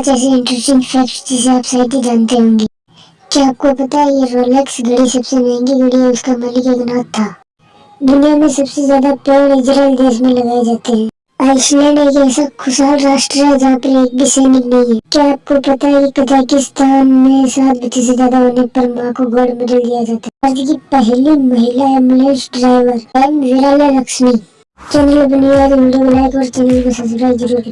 पाँच ऐसे interesting facts जिसे आप शायद ही जानते होंगे क्या आपको पता है ये रोलेक्स घड़ी सबसे महँगी घड़ी है उसका मालिक एक नाथ था दुनिया में सबसे ज़्यादा पेड़ इजराइल देश में लगाए जाते हैं आइसलैंड एक ऐसा खुशहाल राष्ट्र है जहाँ पर एक भी सैनिक नहीं है क्या आपको पता है कि कजाकिस्तान में सात बच्चे से ज़्यादा होने पर माँ को गोल्ड मेडल दिया जाता है आज की पहली महिला ambulance driver M Virala Lakshmi channel बनी हुई वीडियो को लाइक और चैनल को सब्सक्राइब ज़रूर करें